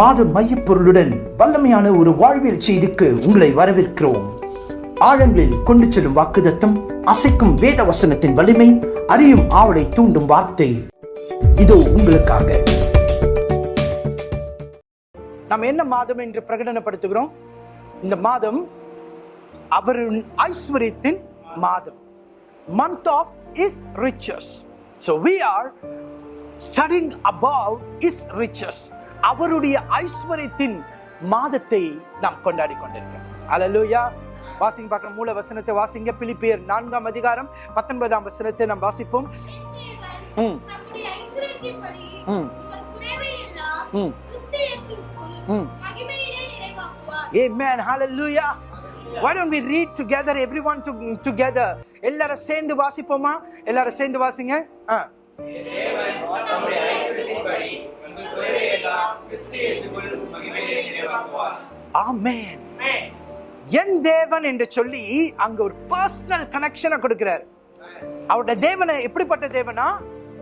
மாத மையப்பொருளுடன் வல்லமையான ஒரு வாழ்வியல் செய்திக்கு உங்களை வரவேற்கிறோம். ஆழங்களில் கொண்டு செல்லும் வாக்குதத்தம் அசைக்கும் வேத வசனத்தின் வலிமை அறியும் ஆவலை தூண்டும் வார்த்தை. இதோ உங்களுக்காக. நாம் என்ன மாதம் என்று பிரகடனப்படுத்துகிறோம்? இந்த மாதம் அவரின் ஐஸ்வர்யத்தின் மாதம். Month of his riches so we are studying about his riches அவருடைய ஐஸ்வர்யத்தின் மாதத்தை நாம் கொண்டாடி கொண்டிருக்கிறோம். அல்லேலூயா வாசிங்க பார்க்கிற மூல வசனத்தை வாசிங்க. பிலிப்பியர் நான்காம் அதிகாரம் பத்தொன்பதாம் வசனத்தை நாம் வாசிப்போம். ம். ம். ம். ம். Amen. Hallelujah. Why don't we read together, everyone to, together? எல்லாரும் சேர்ந்து வாசிப்போமா? எல்லாரும் சேர்ந்து வாசிங்க. ஆ. Amen. என் தேவன் என்று சொல்லி அங்க ஒரு பர்சனல் கனெக்ஷனை கொடுக்கிறார். அவருடைய தேவனை எப்படிப்பட்ட தேவனா?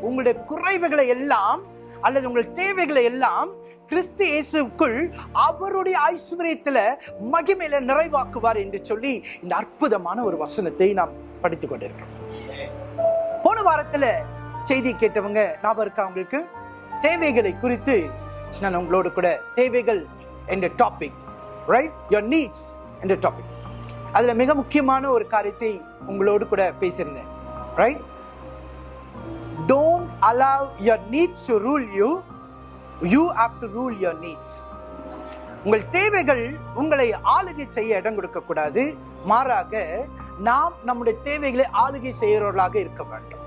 உங்களுடைய குறைவுகளை எல்லாம் அல்லது உங்கள் தேவைகளை எல்லாம் கிறிஸ்து இயேசுக்குள் அவருடைய ஐஸ்வர்யத்துல மகிமையில நிறைவாக்குவார் என்று சொல்லி இந்த அற்புதமான ஒரு வசனத்தை நாம் படித்துக் கொண்டிருக்கிறோம். போன வாரத்துல செய்தி கேட்டவங்க ஞாபகம் இருக்கா உங்களுக்கு? தேவைகளை குறித்து நான் உங்களோடு கூட தேவைகள் என்ற டாபிக் ரைட் யோர் நீட்ஸ் என்ற டாபிக் அதில் மிக முக்கியமான ஒரு காரியத்தை உங்களோடு கூட பேசியிருந்தேன் right don't allow your needs to rule you you have to rule your needs உங்கள் தேவைகள் உங்களை ஆளுகை செய்ய இடம் கொடுக்கக்கூடாது. மாறாக நாம் நம்முடைய தேவைகளை ஆளுகை செய்கிறவர்களாக இருக்க வேண்டும்.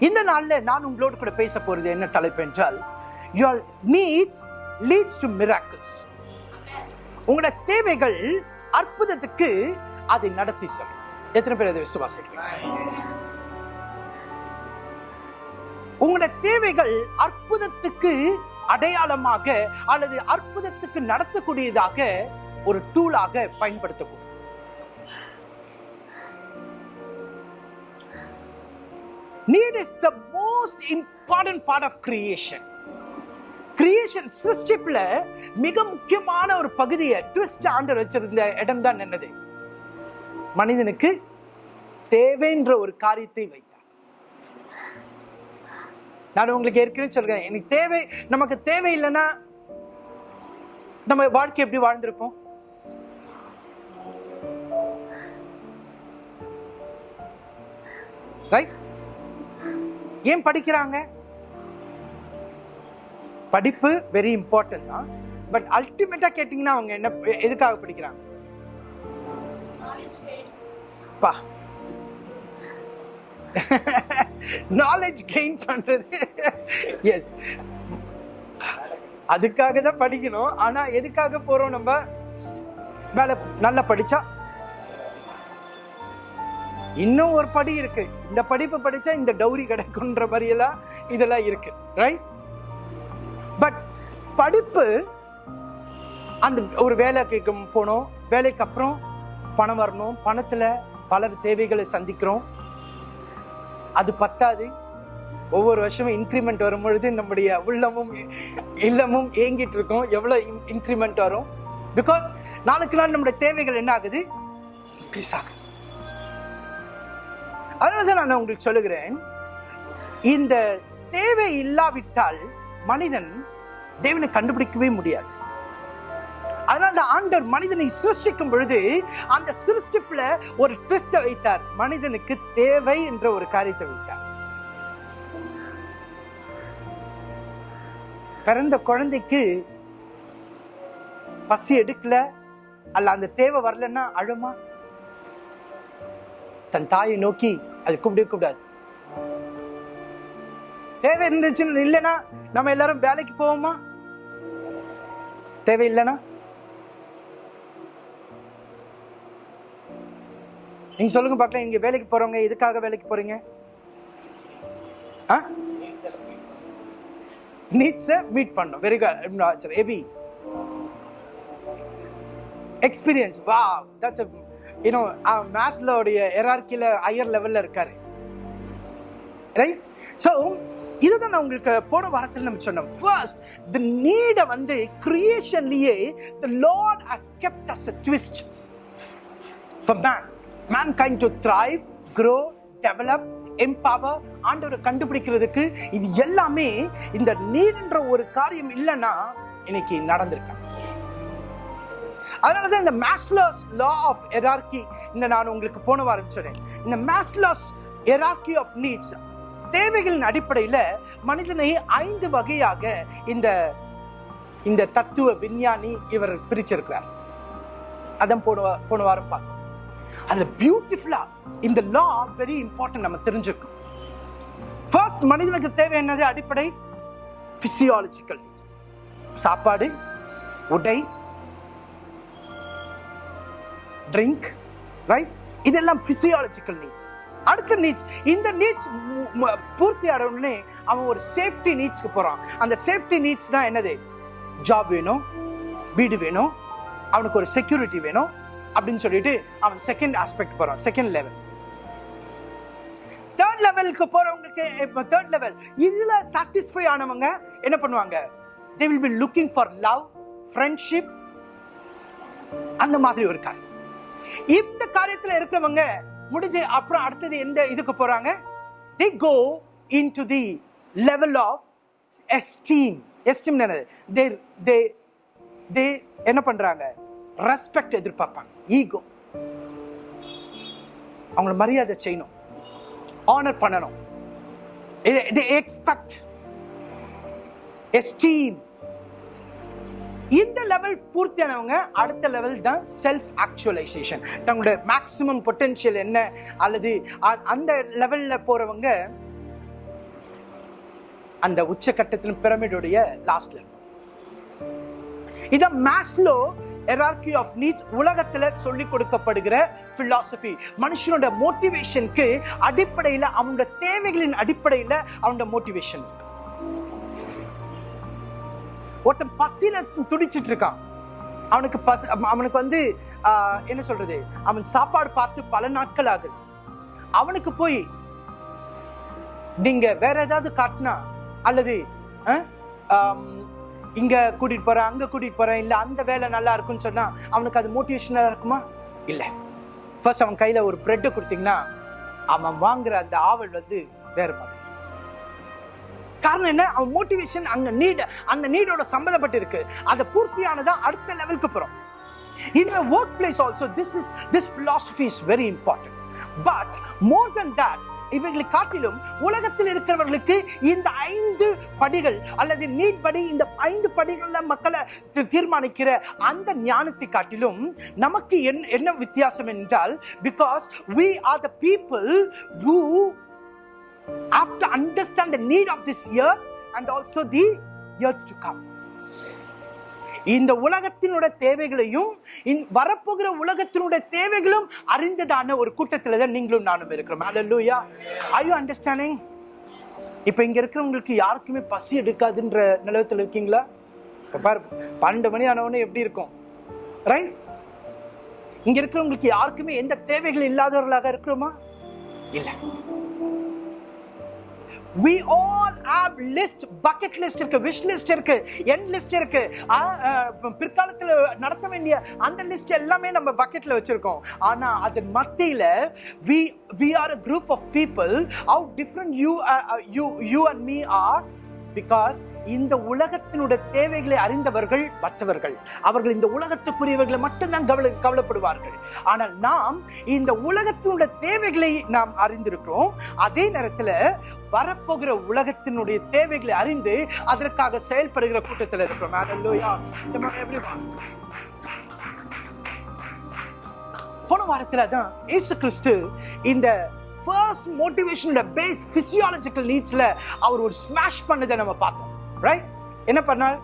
இந்த நாள்ல நான் உங்களோடு கூட பேச போறது என்ன தலைப்பு என்றால் your needs leads to miracles உங்களோட தேவைகள் அற்புதத்துக்கு அதை நடத்தி செல்லும். எத்தனை பேர் அதை விசுவாசிக்கிறீங்க? உங்களோட தேவைகள் அற்புதத்துக்கு அடையாளமாக அல்லது அற்புதத்துக்கு நடத்தக்கூடியதாக ஒரு டூலாக பயன்படுத்தக்கூடும் need is the most important part of creation creation சிருஷ்டிப்ல மிக முக்கியமான ஒரு பகுதியை ட்விஸ்ட் ஆண்டர் வச்சிருந்த இடம் தான் என்னது மனிதனுக்கு தேவைன்ற ஒரு காரியத்தை வைத்தார் நான் உங்களுக்கு ஏற்கனவே சொல்றேன் எனக்கு தேவை நமக்கு தேவை இல்லைன்னா நம்ம வாழ்க்கை எப்படி வாழ்ந்திருப்போம் ரைட் ஏன் படிக்கிறாங்க? படிப்பு வெரி இம்பார்ட்டன்ட் தான். பட் அல்டிமேட்டா கேட்டிங்கன்னா அவங்க என்ன எதுக்காக படிக்கிறாங்க? பா. நாலேஜ் கெயின் பண்றது. எஸ் அதுக்காக தான் படிக்கணும். ஆனா எதுக்காக போறோம் நம்ம? வேலை நல்லா படிச்சா இன்னும் ஒரு படி இருக்கு. இந்த படிப்பு படிச்சா இந்த டௌரி கிடைக்கும்ன்ற மாதிரியெல்லாம் இதெல்லாம் இருக்கு. ரைட் பட் படிப்பு அந்த ஒரு வேலைக்கு போனோம். வேலைக்கு அப்புறம் பணம் வரணும். பணத்தில் பலர் தேவைகளை சந்திக்கிறோம். அது பத்தாது. ஒவ்வொரு வருஷமும் இன்க்ரிமெண்ட் வரும்பொழுது நம்முடைய உள்ளமும் இல்லமும் ஏங்கிட்டு இருக்கோம். எவ்வளோ இன்க்ரிமெண்ட் வரும்? பிகாஸ் நாளுக்கு நாள் நம்முடைய தேவைகள் என்ன ஆகுது? இன்க்ரீஸ் ஆகுது. அதனால தான் நான் உங்களுக்கு சொல்லுகிறேன். இந்த தேவை இல்லாவிட்டால் மனிதன் தேவனை கண்டுபிடிக்கவே முடியாது. அதனால ஆண்டர் ஆண்டவர் மனிதனை சிருஷ்டிக்கும் பொழுது அந்த சிருஷ்டிப்புல ஒரு ட்விஸ்ட வைத்தார். மனிதனுக்கு தேவை என்ற ஒரு காரியத்தை வைத்தார். பிறந்த குழந்தைக்கு பசி எடுக்கல அல்ல அந்த தேவை வரலன்னா அழுமா? தன் தாயை நோக்கி அது கூப்பிடவே கூப்பிடாது தேவை இருந்துச்சுன்னு இல்லைன்னா நம்ம எல்லாரும் வேலைக்கு போவோமா? தேவை இல்லைன்னா நீங்க சொல்லுங்க பார்க்கலாம். இங்க வேலைக்கு போறவங்க எதுக்காக வேலைக்கு போறீங்க? நீட்ஸை மீட் பண்ணும் வெரி குட் ஏபி எக்ஸ்பீரியன்ஸ் வா தட்ஸ் யூனோ மேத்ஸ்ல உடைய எரார்கில ஹையர் லெவலில் இருக்கார். ரைட் ஸோ இதுதான் நான் உங்களுக்கு போன வாரத்தில் நம்ம சொன்னோம். ஃபர்ஸ்ட் தி நீடை வந்து கிரியேஷன்லேயே the lord has kept us a twist for man mankind to thrive grow develop empower ஆண்டவரை கண்டுபிடிக்கிறதுக்கு இது எல்லாமே இந்த நீடுன்ற ஒரு காரியம் இல்லைன்னா இன்னைக்கு நடந்திருக்கு அதனால தான் இந்த மேஸ்லோஸ் லா ஆஃப் எரார்கி இந்த நான் உங்களுக்கு போன வாரம் சொன்னேன். இந்த மேஸ்லோஸ் எரார்கி ஆஃப் நீட்ஸ் தேவைகளின் அடிப்படையில் மனிதனை ஐந்து வகையாக இந்த இந்த தத்துவ விஞ்ஞானி இவர் பிரிச்சிருக்கிறார். அதான் போன போன வாரம் பார்க்கணும் அதில் பியூட்டிஃபுல்லாக இந்த லா வெரி இம்பார்ட்டன்ட் நம்ம தெரிஞ்சுக்கணும். ஃபர்ஸ்ட் மனிதனுக்கு தேவை என்னது? அடிப்படை ஃபிசியாலஜிக்கல் சாப்பாடு உடை ட்ரிங்க் ரைட் இதெல்லாம் பிசியாலஜிக்கல் நீட்ஸ் அடுத்த நீட்ஸ் இந்த நீட்ஸ் பூர்த்தி ஆடவுடனே அவன் ஒரு சேஃப்டி நீட்ஸ்க்கு போகிறான் அந்த சேஃப்டி நீட்ஸ் தான் என்னது? ஜாப் வேணும் வீடு வேணும் அவனுக்கு ஒரு செக்யூரிட்டி வேணும் அப்படின்னு சொல்லிட்டு அவன் செகண்ட் ஆஸ்பெக்ட் போகிறான் செகண்ட் லெவல் தேர்ட் லெவலுக்கு போகிறவங்களுக்கு இப்போ தேர்ட் லெவல் இதில் சாட்டிஸ்ஃபை ஆனவங்க என்ன பண்ணுவாங்க? They will be looking for love friendship அந்த மாதிரி ஒரு காரியம். இந்த காரியத்தில் இருக்கிறவங்க முடிஞ்சு அப்புறம் அடுத்தது எந்த இதுக்கு போறாங்க? They go into the level of esteem esteem என்னது? தே தே தே என்ன பண்றாங்க? ரெஸ்பெக்ட் எதிர்பார்ப்பாங்க. ஈகோ அவங்கள மரியாதை செய்யணும். ஆனர் பண்ணணும். எக்ஸ்பெக்ட் எஸ்டீம் இந்த லெவல் பூர்த்தியானவங்க அடுத்த லெவல் தான் செல்ஃப் ஆக்சுவலைசேஷன் தங்களுடைய மேக்ஸிமம் பொட்டென்ஷியல் என்ன அல்லது அந்த லெவலில் போகிறவங்க அந்த உச்சக்கட்டத்திலும் பிரமிடுடைய லாஸ்ட்ல இதான் மேஸ்லோ எரார்கி ஆஃப் நீட்ஸ் உலகத்தில் சொல்லிக் கொடுக்கப்படுகிற philosophy. மனுஷனோட மோட்டிவேஷனுக்கு அடிப்படையில் அவனோட தேவைகளின் அடிப்படையில் அவனோட மோட்டிவேஷன் ஒருத்தன் பசியில துடிச்சிட்டு இருக்கான் அவனுக்கு பசி அவனுக்கு வந்து என்ன சொல்றது? அவன் சாப்பாடு பார்த்து பல நாட்கள் ஆகுது. அவனுக்கு போய் நீங்க வேற ஏதாவது காட்டினா அல்லது இங்க கூட்டிட்டு போறேன் அங்க கூட்டிட்டு போறேன் இல்ல அந்த வேலை நல்லா இருக்குன்னு சொன்னா அவனுக்கு அது மோட்டிவேஷனலா இருக்குமா? இல்ல. ஃபர்ஸ்ட் அவன் கையில ஒரு பிரெட்டை கொடுத்தீங்கன்னா அவன் வாங்குற அந்த ஆவல் வந்து வேற மாதிரி. காரணம் என்ன? அவன் மோட்டிவேஷன் அங்க நீட் அந்த நீடோட சம்பந்தப்பட்டு இருக்கு அதை பூர்த்தியானதா அடுத்த லெவலுக்கு போறோம். In a workplace also this is this philosophy is very important. But more than that இவைகளை காட்டிலும் உலகத்தில் இருக்கிறவர்களுக்கு இந்த ஐந்து படிகள் அல்லது நீட் படி இந்த ஐந்து படிகள்ல மக்களை தீர்மானிக்கிற அந்த ஞானத்தை காட்டிலும் நமக்கு என்ன என்ன வித்தியாசம் என்றால் because we are the people who have to understand the need of this year and also the earth to come. இந்த உலகத்தினுடைய தேவைகளையும் வரப்போகிற உலகத்தினுடைய தேவைகளும் அறிந்ததான ஒரு கூட்டத்தில் தான் நீங்களும் நானும் இருக்கிறோம். அல்லூயா ஐ யூ அண்டர்ஸ்டாண்டிங் இப்போ இங்க இருக்கிறவங்களுக்கு யாருக்குமே பசி எடுக்காதுன்ற நிலவத்தில் இருக்கீங்களா? இப்போ பாரு பன்னெண்டு மணி ஆனவொடனே எப்படி இருக்கும்? ரைட் இங்க இருக்கிறவங்களுக்கு யாருக்குமே எந்த தேவைகள் இல்லாதவர்களாக இருக்கிறோமா? இல்லை. We all have list bucket list இருக்கு விஷ் லிஸ்ட் இருக்கு என் லிஸ்ட் இருக்கு பிற்காலத்தில் நடத்த வேண்டிய அந்த லிஸ்ட் எல்லாமே நம்ம பக்கெட்ல வச்சிருக்கோம் ஆனா அது மத்தியில் we we are a group of people out different you you you and me are because இந்த உலகத்தினுடைய தேவைகளை அறிந்தவர்கள் மற்றவர்கள். அவர்கள் இந்த உலகத்துக்குரியவர்களை மட்டும்தான் கவலை கவலைப்படுவார்கள். ஆனால் நாம் இந்த உலகத்தினுடைய தேவைகளை நாம் அறிந்திருக்கிறோம். அதே நேரத்தில் வரப்போகிற உலகத்தினுடைய தேவைகளை அறிந்து அதற்காக செயல்படுகிற கூட்டத்தில் இருக்கிறோம். Hallelujah. போன வாரத்தில் தான் ஏசு கிறிஸ்து இந்த ஃபர்ஸ்ட் மோட்டிவேஷனோட பேஸ் ஃபிசியாலஜிக்கல் நீட்ஸில் அவர் ஒரு ஸ்மாஷ் பண்ணதை நம்ம பார்த்தோம். ரைட் என்ன பண்ணால்?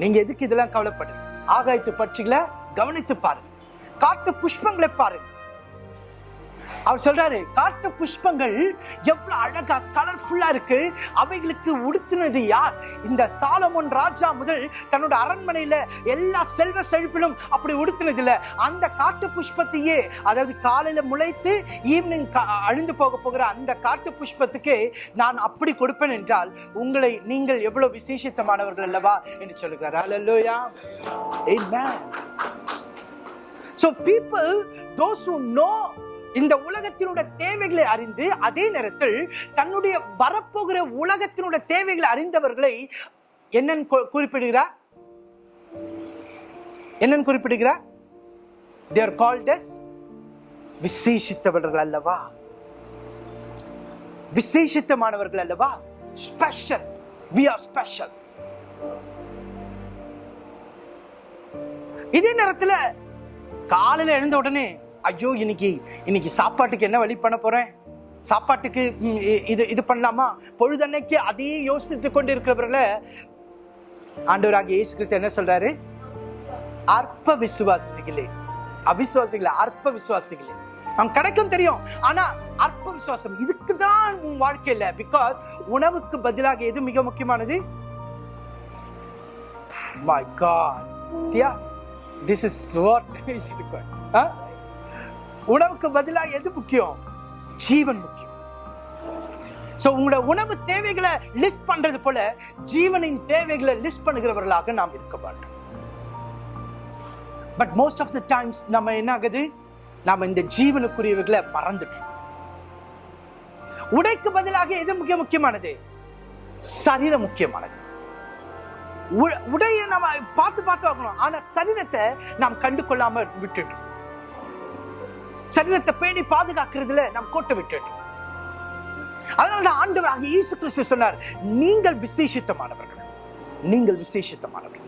நீங்க எதுக்கு இதெல்லாம் கவலைப்படுறீங்க? ஆகாயத்து பட்சிகளை கவனித்து பாருங்க காட்டு புஷ்பங்களை பாருங்க அவர் சொல்றாரு காட்டு புஷ்பங்கள் எவ்வளவு அழகா கலர்ஃபுல்லா இருக்கு. அவைகளுக்கு உடுத்தினது யார்? இந்த சாலமோன் ராஜா முதல் தன்னோட அரண்மனையில எல்லா செல்வ செழிப்பிலும் அப்படி உடுத்தினது இல்ல அந்த காட்டு புஷ்பத்தையே அதாவது காலையில முளைத்து ஈவினிங் அழிந்து போக போகிற அந்த காட்டு புஷ்பத்துக்கு நான் அப்படி கொடுப்பேன் என்றால் உங்களை நீங்கள் எவ்வளவு விசேஷித்தமானவர்கள் அல்லவா? என்று சொல்லுகிறார். அல்லா Amen. So people, those who know இந்த உலகத்தினுடைய தேவைகளை அறிந்து அதே நேரத்தில் தன்னுடைய வரப்போகிற உலகத்தினுடைய தேவைகளை அறிந்தவர்களை என்னன்னு குறிப்பிடுகிறார்? என்னன்னு குறிப்பிடுகிறார்? தேர் கால்ட் எஸ் விசேஷித்தவர்கள் அல்லவா? விசேஷித்தமானவர்கள் அல்லவா? ஸ்பெஷல் வி ஆர் ஸ்பெஷல் இதே நேரத்தில் காலையில் எழுந்த உடனே ஐயோ இன்னைக்கு இன்னைக்கு சாப்பாட்டுக்கு என்ன வழி பண்ண போறேன்? சாப்பாட்டுக்கு இது இது பண்ணலாமா? பொழுதன்னைக்கு அதையே யோசித்து கொண்டு இருக்கிறவர்கள ஆண்டவராகிய இயேசு கிறிஸ்து என்ன சொல்றாரு? அற்ப விசுவாசிகளே. அவிசுவாசிகளே அற்ப விசுவாசிகளே. அவன் கிடைக்கும் தெரியும் ஆனா அற்ப விசுவாசம் இதுக்கு தான் உன் வாழ்க்கையில பிகாஸ் உணவுக்கு பதிலாக எது மிக முக்கியமானது? மை காட் தியா திஸ் இஸ் வாட் இஸ் உணவுக்கு பதிலாக எது முக்கியம்? ஜீவன் முக்கியம். ஸோ உங்களோட உணவு தேவைகளை லிஸ்ட் பண்றது போல ஜீவனின் தேவைகளை லிஸ்ட் பண்ணுகிறவர்களாக நாம் இருக்க மாட்டோம் but most of the times நம்ம என்ன ஆகுது நாம் இந்த ஜீவனுக்குரியவர்களை மறந்துட்டோம். உடைக்கு பதிலாக எது மிக முக்கியமானது? சரீரம் முக்கியமானது. உ- நம்ம பார்த்து பார்த்து வாங்கணும் ஆனால் சரீரத்தை நாம் கண்டு கொள்ளாமல் விட்டுட்டோம். சரீரத்தை பேணி பாதுகாக்கிறதுல நாம் கோட்டை விட்டுட்டோம் அதனால தான் ஆண்டவராக இயேசு கிறிஸ்து சொன்னார் நீங்கள் விசேஷித்தமானவர்கள். நீங்கள் விசேஷித்தமானவர்கள்.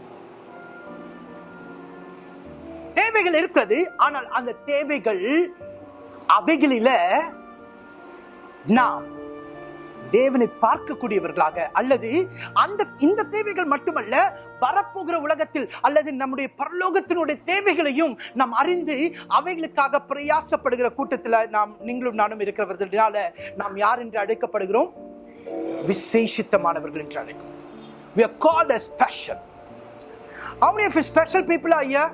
தேவைகள் இருக்கிறது ஆனால் அந்த தேவைகள் அவைகளில நாம் தேவனை பார்க்கக்கூடியவர்களாக அல்லது அந்த இந்த தேவைகள் மட்டுமல்ல வரப்போகிற உலகத்தில் அல்லது நம்முடைய பரலோகத்தினுடைய தேவைகளையும் நாம் அறிந்து அவைகளுக்காக பிரயாசப்படுகிற கூட்டத்தில் நாம் நீங்களும் நானும் இருக்கிறவர்களால நாம் யார் என்று அழைக்கப்படுகிறோம்? விசேஷித்தமானவர்கள் என்று அழைக்கிறோம். We are called as special. How many of you special people are here?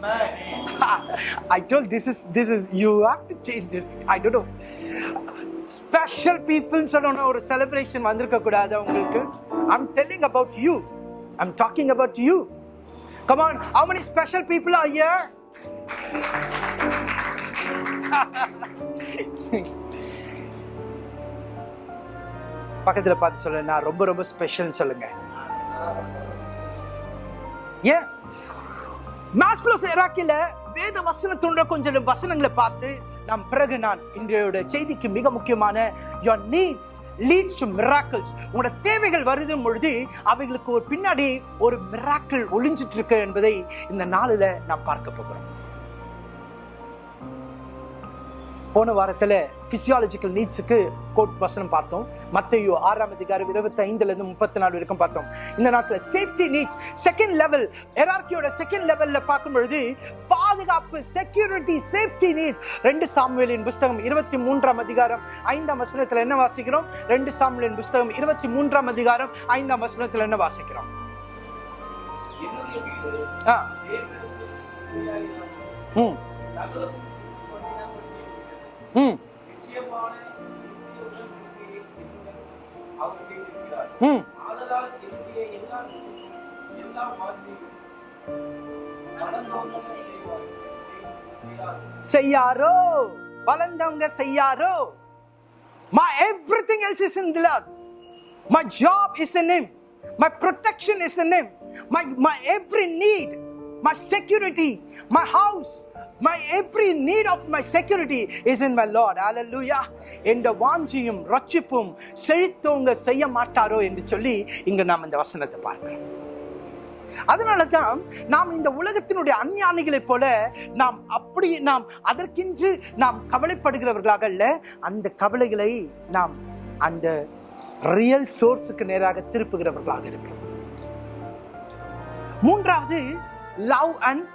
I told this is this is you have to change this. I don't know. Special பீப்புள்னு சொன்ன ஒரு செலிப்ரேஷன் வந்திருக்கக்கூடாது அவங்களுக்கு I'm telling about you I'm talking about you come on how many special people are here பக்கத்தில் பார்த்து சொல்ல நான் ரொம்ப ரொம்ப ஸ்பெஷல்னு சொல்லுங்க ஏ மாஸ்லோஸ் இராக்கில வேத வசனத்துன்ற கொஞ்சம் வசனங்களை பார்த்து நாம் பிறகு நான் இன்றையோட செய்திக்கு மிக முக்கியமான your needs leads to miracles உங்களோட தேவைகள் வருதும் பொழுது அவைகளுக்கு ஒரு பின்னாடி ஒரு மிராக்கிள் ஒளிஞ்சிட்டு இருக்கு என்பதை இந்த நாளில் நாம் பார்க்க போகிறோம். போன வாரத்தில் பிசியாலஜிக்கல் நீட்ஸுக்கு கோட் வசனம் பார்த்தோம். மத்தையோ ஆறாம் அதிகாரம் இருபத்தி ஐந்துல இருந்து முப்பத்தி நாலு வரைக்கும் பார்த்தோம். இந்த நாட்டில் சேஃப்டி நீட்ஸ் செகண்ட் லெவல் எரார்கியோட செகண்ட் லெவலில் பார்க்கும் பொழுது பாதுகாப்பு செக்யூரிட்டி சேஃப்டி நீட்ஸ் ரெண்டு சாமுவேலின் புஸ்தகம் இருபத்தி மூன்றாம் அதிகாரம் ஐந்தாம் வசனத்தில் என்ன வாசிக்கிறோம்? ரெண்டு சாமுவேலின் புஸ்தகம் இருபத்தி மூன்றாம் அதிகாரம் ஐந்தாம் வசனத்தில் என்ன வாசிக்கிறோம்? ஆ. ம். ம். செய்கிறார். செய்யாரோ வளர்ந்தவங்க செய்யாரோ my everything else is in the Lord my job is in him my protection is in him my my every need my security my house my every need of my security is in my lord. Hallelujah. என்ற வாஞ்சியும் ரட்சிப்பும் செழித்தவங்க செய்ய மாட்டாரோ என்று சொல்லி இங்க நாம் இந்த வசனத்தை பார்க்கிறோம். அதனால தான் நாம் இந்த உலகத்தினுடைய அஞ்ஞானிகளைப் போல நாம் அப்படி நாம் அதற்கென்று நாம் கவலைப்படுகிறவர்களாக அல்ல அந்த கவலைகளை நாம் அந்த ரியல் சோர்ஸுக்கு நேராக திருப்புகிறவர்களாக இருக்கிறோம். மூன்றாவது லவ் அண்ட்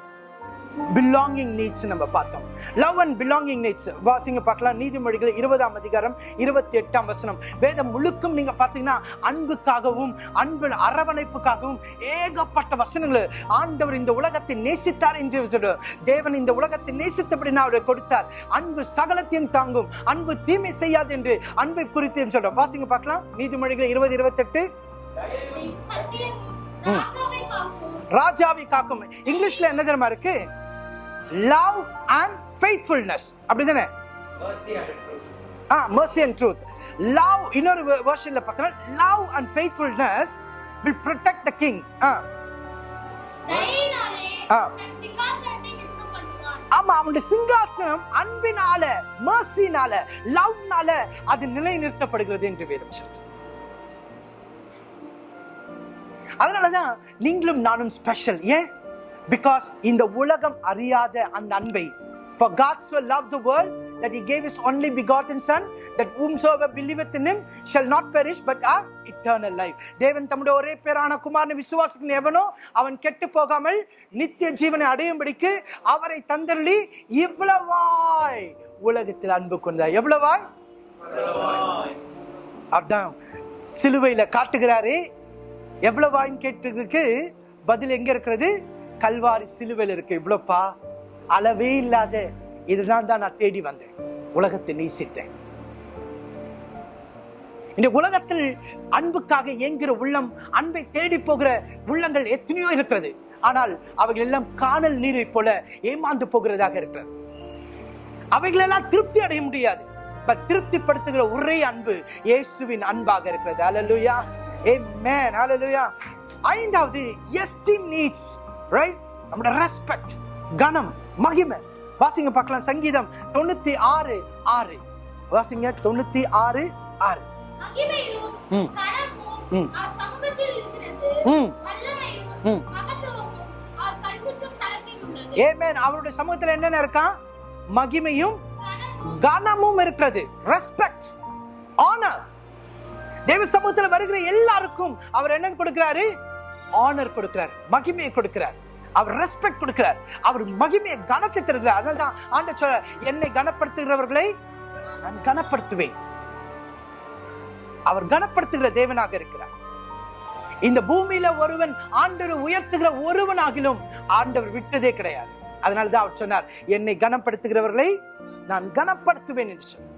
பிலாங்கிங் நீட்ஸ் நம்ம பார்த்தோம். லவ் அண்ட் பிலாங்கிங் நீட்ஸ் வாசிங்க பார்க்கலாம். நீதிமொழிகள் இருபதாம் அதிகாரம் இருபத்தி எட்டாம் வசனம். வேதம் முழுக்கும் நீங்க பார்த்தீங்கன்னா அன்புக்காகவும் அன்பு அரவணைப்புக்காகவும் ஏகப்பட்ட வசனங்கள். ஆண்டவர் இந்த உலகத்தை நேசித்தார் என்று சொல்ற தேவன் இந்த உலகத்தை நேசித்தபடி நான் அவரை கொடுத்தார். அன்பு சகலத்தையும் தாங்கும். அன்பு தீமை செய்யாது என்று அன்பை குறித்து சொல்றோம் வாசிங்க பார்க்கலாம். நீதிமொழிகள் இருபது இருபத்தெட்டு. ராஜாவை காக்கும். இங்கிலீஷ்ல என்ன தெரியுமா இருக்கு? லவ் அண்ட் ஃபெய்த்ஃபுல்னஸ் அப்படிதானே? Mercy and truth. Ah and truth. Love இன்னொரு வெர்ஷன்ல பார்த்தோம்னா love and faithfulness will protect the king. ஆ. தன் ஆமா அவனுடைய சிங்காசனம் அன்பினால மர்சினால லவ்னால அது நிலைநிறுத்தப்படுகிறது என்று வேதம் சொல்றது அதனாலதான் நீங்களும் நானும் ஸ்பெஷல் ஏன்? பிகாஸ் இந்த உலகம் அறியாத அந்த அன்பை For God so loved the world that he gave his only begotten son that whomsoever believeth in him shall not perish but have eternal life. தேவன் தம்முடைய ஒரே பேரான குமாரனை விசுவாசிக்கிற எவனோ அவன் கெட்டு போகாமல் நித்திய ஜீவனை அடையும்படிக்கு அவரை தந்தருளி இவ்வளவாய் உலகத்தில் அன்பு கொண்டார். எவ்வளவாய்? அதான் சிலுவையில காட்டுகிறாரே எவ்வளவாயின்னு கேட்டதுக்கு பதில் எங்க இருக்கிறது? கல்வாரி சிலுவையில் இருக்கு இவ்வளோப்பா? அளவே இல்லாத இதுதான் தான் நான் தேடி வந்தேன். உலகத்தை நேசித்தேன். இந்த உலகத்தில் அன்புக்காக இயங்குகிற உள்ளம் அன்பை தேடி போகிற உள்ளங்கள் எத்தனையோ இருக்கிறது. ஆனால் அவைகள் எல்லாம் காணல் நீரை போல ஏமாந்து போகிறதாக இருக்கிறது. அவைகளெல்லாம் திருப்தி அடைய முடியாது. பட் திருப்திப்படுத்துகிற ஒரே அன்பு இயேசுவின் அன்பாக இருக்கிறது. அலலுயா ஏ மேன் அலலுயா ஐந்தாவது எஸ்டீம் நீட்ஸ் ரைட் நம்மளோட ரெஸ்பெக்ட் கனம் மகிமை. வாசிங்க பார்க்கலாம் சங்கீதம் தொண்ணூத்தி ஆறு ஆறு. வாசிங்க தொண்ணூத்தி ஆறு ஆறு. ஏமேன் அவருடைய சமூகத்துல என்னென்ன இருக்கான் மகிமையும் கனமும். கனமும் இருக்கிறது. ரெஸ்பெக்ட் ஆனர் தேவ சமூகத்துல வருகிற எல்லாருக்கும் அவர் என்ன கொடுக்கிறாரு? ஆனர் கொடுக்கிறார் மகிமையை கொடுக்கிறார். அவர் ரெஸ்பெக்ட் கொடுக்கிறார். அவர் மகிமையை கனத்தை தருகிறார். அதனால தான் ஆண்ட சொல்ல என்னை கனப்படுத்துகிறவர்களை நான் கனப்படுத்துவேன். அவர் கனப்படுத்துகிற தேவனாக இருக்கிறார். இந்த பூமியில ஒருவன் ஆண்டவர் உயர்த்துகிற ஒருவனாகிலும் ஆண்டவர் விட்டதே கிடையாது. அதனாலதான் அவர் சொன்னார் என்னை கனப்படுத்துகிறவர்களை நான் கனப்படுத்துவேன் என்று சொன்னார்.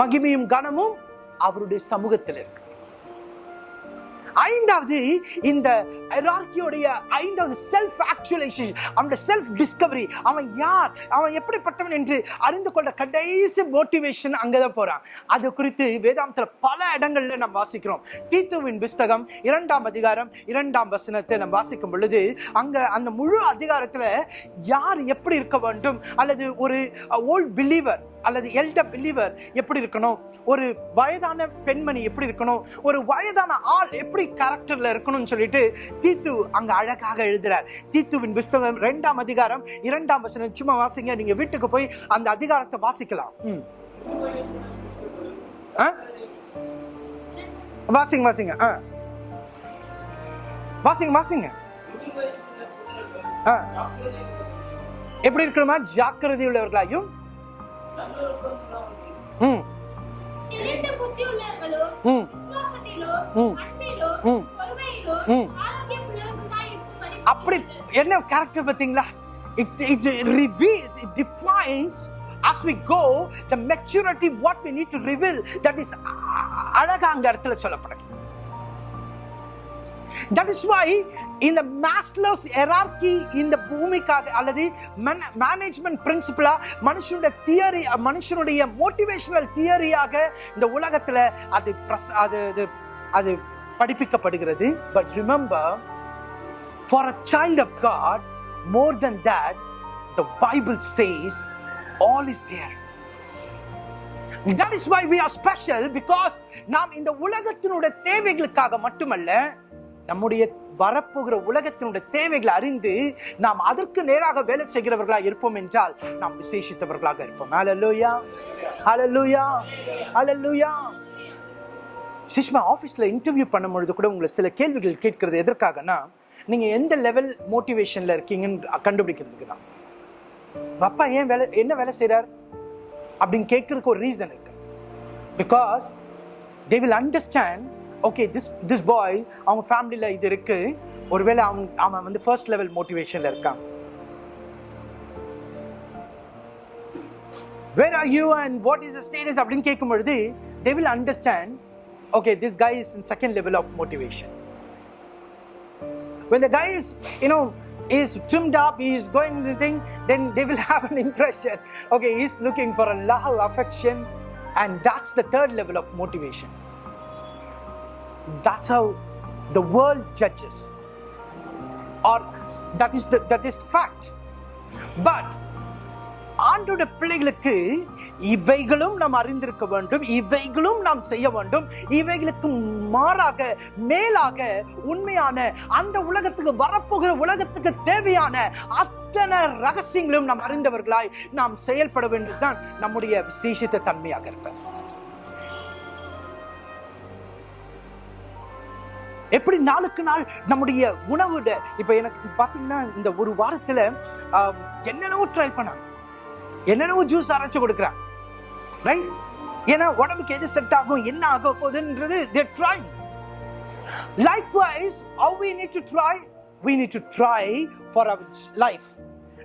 மகிமையும் கனமும் அவருடைய சமூகத்தில் இருக்கு ஐந்தாவது இந்த ஹைரார்கியோடைய ஐந்தாவது செல்ஃப் ஆக்சுவலைசேஷன் அவனோட செல்ஃப் டிஸ்கவரி அவன் யார்? அவன் எப்படிப்பட்டவன் என்று அறிந்து கொண்ட கடைசி மோட்டிவேஷன் அங்கே தான் போகிறான் அது குறித்து வேதாந்தத்தில் பல இடங்கள்ல நம்ம வாசிக்கிறோம். தீத்துவின் புஸ்தகம் இரண்டாம் அதிகாரம் இரண்டாம் வசனத்தை நம்ம வாசிக்கும் பொழுது அங்கே அந்த முழு அதிகாரத்தில் யார் எப்படி இருக்க வேண்டும்? அல்லது ஒரு ஓல்ட் பிலீவர் அல்லது எல்டர் பிலீவர் எப்படி இருக்கணும்? ஒரு வயதான பெண்மணி எப்படி இருக்கணும்? ஒரு வயதான ஆள் எப்படி கேரக்டர்ல இருக்கணும்னு சொல்லிட்டு தீத்து அங்க அழகாக எழுதுறார். தீத்துவின் புஸ்தகம் ரெண்டாம் அதிகாரம் இரண்டாம் வசனம். சும்மா வாசிங்க நீங்க வீட்டுக்கு போய் அந்த அதிகாரத்தை வாசிக்கலாம். ம். வாசிங்க வாசிங்க. ஆ. வாசிங்க வாசிங்க. ஆ. எப்படி இருக்கணுமா? ஜாக்கிரதை உள்ளவர்களாயும் அப்படி. என்ன கேரக்டர் பார்த்தீங்களா it it reveals it defines as we go the maturity what we need to reveal that is அழகா அங்க இடத்துல சொல்லப்படுது தட் இஸ் வை இந்த மாஸ்லோஸ் எரார்கி இந்த பூமிக்காக அல்லது மேனேஜ்மெண்ட் பிரின்சிபலா மனுஷனுடைய தியரி மனுஷனுடைய மோட்டிவேஷனல் தியரியாக இந்த உலகத்துல அது பிரஸ் அது அது அது படிப்பிக்கப்படுகிறது but remember for a child of god more then that the bible says all is there that is why we are special because நாம் இந்த உலகத்தினுடைய தேவைகளுக்காக மட்டுமல்ல நம்முடைய வரப்போகிற உலகத்தினுடைய தேவைகளை அறிந்து நாம் அதற்கு நேராக வேலை செய்கிறவர்களாக இருப்போம் என்றால் நாம் விசேஷித்தவர்களாக இருப்போம். ஹalleluya ஹalleluya ஹalleluya சிஷ்மா ஆஃபீஸில் இன்டர்வியூ பண்ணும்பொழுது கூட உங்களை சில கேள்விகள் கேட்கறது. எதற்காகனா நீங்கள் எந்த லெவல் மோட்டிவேஷனில் இருக்கீங்கன்னு கண்டுபிடிக்கிறதுக்கு தான். அப்பா ஏன் வேலை என்ன வேலை செய்கிறார் அப்படின்னு கேட்கறதுக்கு ஒரு ரீசன் இருக்கு. Because they will understand okay this this boy அவங்க ஃபேமிலியில் இது இருக்கு ஒருவேளை அவன் அவன் வந்து ஃபர்ஸ்ட் லெவல் மோட்டிவேஷன்ல இருக்கான் where are you and what is status அப்படின்னு கேட்கும் பொழுது they will understand okay this guy is in second level of motivation when the guy is you know is trimmed up he is going the thing then they will have an impression okay he's looking for a love affection and that's the third level of motivation That's how the world judges. Or that is the that is fact. But ஆண்டோட பிள்ளைகளுக்கு இவைகளும் நாம் அறிந்திருக்க வேண்டும் இவைகளும் நாம் செய்ய வேண்டும். இவைகளுக்கு மாறாக மேலாக உண்மையான அந்த உலகத்துக்கு வரப்போகிற உலகத்துக்கு தேவையான அத்தனை ரகசியங்களும் நாம் அறிந்தவர்களாய் நாம் செயல்பட வேண்டியதுதான் நம்முடைய விசேஷித்த தன்மையாக இருக்கிறது எப்படி நாளுக்கு நாள் நம்முடைய உணவுட இப்ப எனக்கு பாத்தீங்கன்னா இந்த ஒரு வாரத்துல என்னென்னவோ ட்ரை பண்ணாங்க. என்னென்னவோ ஜூஸ் அரைச்சு கொடுக்குறாங்க. ரைட் ஏன்னா உடம்புக்கு எது செட் ஆகும் என்ன ஆக போகுதுன்றது they try likewise how we need to try we need to try for our life.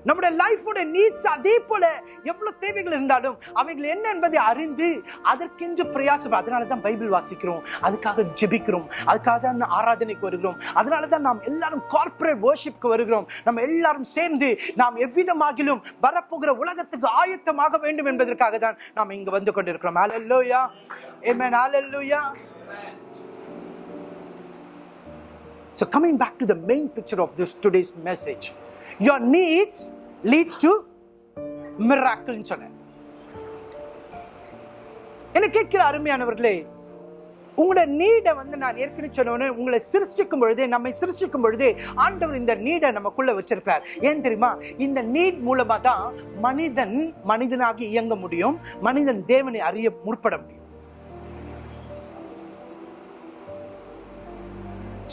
நம்முடைய லைஃபோட நீட்ஸ் அதே போல எவ்வளவு தேவைகள் இருந்தாலும் அவைகள் என்ன என்பதை அறிந்து அதற்கென்று பிரயாசம் அதனால தான் பைபிள் வாசிக்கிறோம். அதுக்காக ஜெபிக்கிறோம். அதுக்காக தான் ஆராதனைக்கு வருகிறோம். அதனால தான் நாம் எல்லாரும் கார்ப்பரேட் வர்ஷிப்க்கு வருகிறோம். நம்ம எல்லாரும் சேர்ந்து நாம் எவ்விதமாகிலும் வரப்போகிற உலகத்துக்கு ஆயத்தமாக வேண்டும் என்பதற்காக தான் நாம் இங்கு வந்து கொண்டிருக்கிறோம். ஹalleluya ஏமேன் hallelujah. So coming back to the main picture of this today's message, your needs leads to miracle சொன்னேன். என்ன கேட்கிற அருமையானவர்களே உங்களோட நீடை வந்து நான் ஏற்கனவே சொன்னவனே உங்களை சிருஷ்டிக்கும் பொழுது நம்மை சிருஷ்டிக்கும் பொழுது ஆண்டவர் இந்த நீடை நமக்குள்ளே வச்சிருக்கிறார். ஏன் தெரியுமா? இந்த நீட் மூலமாக தான் மனிதன் மனிதனாக இயங்க முடியும் மனிதன் தேவனை அறிய முற்பட முடியும்.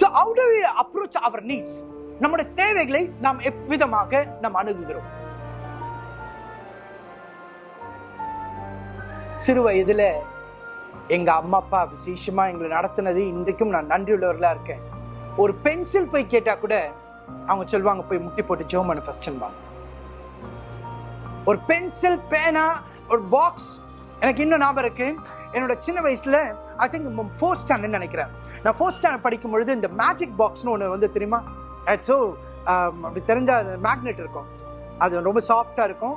ஸோ how do we அவர் நீட்ஸ்? நம்முடைய தேவைகளை நாம் எவ்விதமாக நாம் அணுகுகிறோம்? சிறு வயதுல எங்க அம்மா அப்பா விசேஷமா எங்களை நடத்தினது இன்றைக்கும் நான் நன்றியுள்ளவர்களாக இருக்கேன். ஒரு பென்சில் போய் கேட்டா கூட அவங்க சொல்லுவாங்க போய் முட்டி போட்டு ஜோமனு ஃபர்ஸ்ட் ஒரு பென்சில் பேனா ஒரு பாக்ஸ் எனக்கு இன்னும் ஞாபகம் இருக்கு. என்னோட சின்ன வயசுல ஐ திங்க் ஃபோர்த் ஸ்டாண்டர்ட் நினைக்கிறேன். நான் ஃபோர்த் ஸ்டாண்டர்ட் படிக்கும் பொழுது இந்த மேஜிக் பாக்ஸ்னு ஒன்று வந்து தெரியுமா? ஸோ um, அப்படி தெரிஞ்ச மேக்னெட் இருக்கும். அது ரொம்ப சாஃப்டாக இருக்கும்.